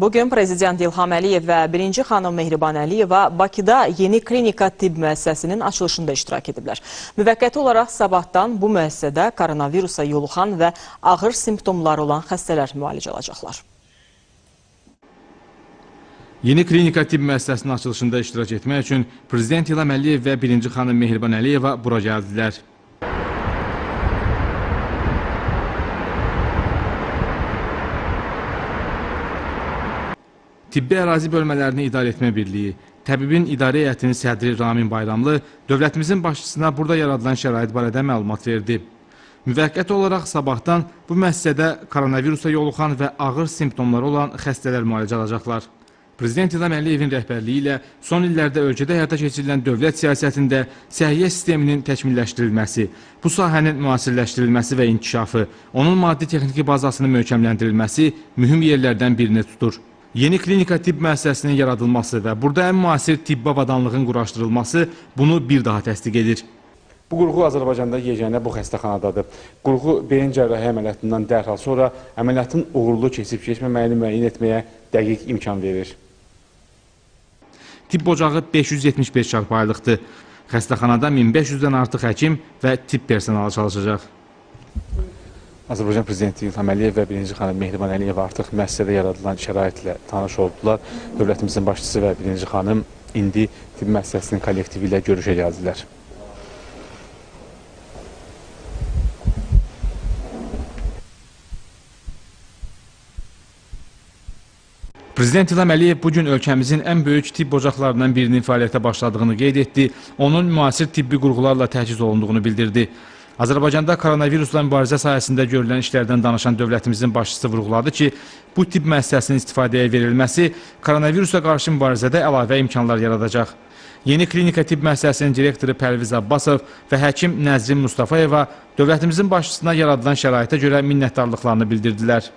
Bugün Prezident İlham Əliyev və birinci xanım Mehriban Əliyeva Bakıda yeni klinika tibb müəssisəsinin açılışında iştirak ediblər. Müvəqqəti olaraq sabahdan bu müəssisədə koronavirusa yoluxan və ağır simptomları olan xəstələr müalicə alacaqlar. Yeni klinika tibb müəssisəsinin açılışında iştirak etmək üçün Prezident İlham Əliyev və birinci xanım Mehriban Əliyeva bura gəldilər. Tibbi ərazi bölmələrini idarə etmə birliyi, təbibin idarə heyətinin sədri Ramin Bayramlı dövlətimizin başçısına burada yaradılan şərait barədə məlumat verdi. Müvəqqəti olaraq sabahdan bu müəssisədə koronavirusa yoluxan və ağır simptomları olan xəstələr müalicə alacaqlar. Prezident İlham Əliyevin rəhbərliyi ilə son illərdə ölkədə həyata keçirilən dövlət siyasətində səhiyyə sisteminin təkmilləşdirilməsi, bu sahənin müasirləşdirilməsi və inkişafı, onun maddi-texniki bazasının möhkəmləndirilməsi mühüm yerlərdən birini tutur. Yeni klinika tibb müəssisəsinin yaradılması və burada ən müasir tibbi avadanlığın quraşdırılması bunu bir daha təsdiq edir. Bu qurğu Azərbaycanda yeganə bu xəstəxanadadır. Qurğu beyin cərrahi əməliyyatından dərhal sonra əməliyyatın uğurlu keçib-keçməməyini müəyyən etməyə dəqiq imkan verir. Tibb ocağı 575 çarpayılıqdır. Xəstəxanada 1500-dən artıq həkim və tibb personalı çalışacaq. Azərbaycan Prezidenti İlham Əliyev və birinci xanım Mehriban Əliyeva artıq müəssisədə yaradılan şəraitlə tanış oldular. Dövlətimizin başçısı və birinci xanım indi tibb müəssisəsinin kollektivi ilə görüşə gəldilər. Prezident İlham Əliyev bugün ölkəmizin ən böyük tibb ocaqlarından birinin fəaliyyətə başladığını qeyd etdi, onun müasir tibbi qurğularla təchiz olunduğunu bildirdi. Azərbaycanda koronavirusla mübarizə sayəsində görülən işlərdən danışan dövlətimizin başçısı vurğuladı ki, bu tibb müəssisəsinin istifadəyə verilməsi koronavirusa qarşı mübarizədə əlavə imkanlar yaradacaq. Yeni klinika tibb müəssisəsinin direktoru Pərviz Abbasov və həkim Nəzrin Mustafayeva dövlətimizin başçısına yaradılan şəraitə görə minnətdarlıqlarını bildirdilər.